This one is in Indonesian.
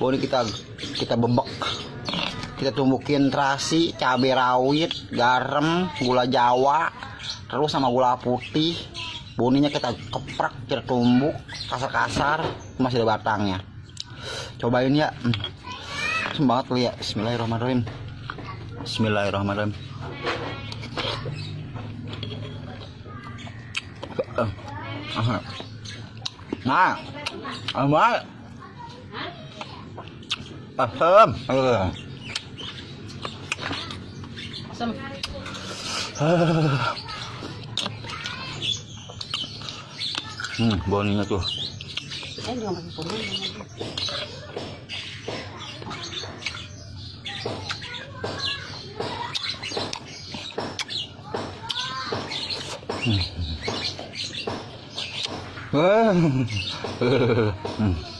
boni kita kita bebek. Kita tumbukin terasi cabai rawit garam gula jawa terus sama gula putih. Boninya kita keprak kita tumbuk kasar-kasar masih ada batangnya. Cobain ya. Hmm. semangat lu ya. Bismillahirrahmanirrahim. Bismillahirrahmanirrahim. Nah, Asam. Asam. Hmm, boninya tuh. Eh, jangan pakai kuning. Hmm.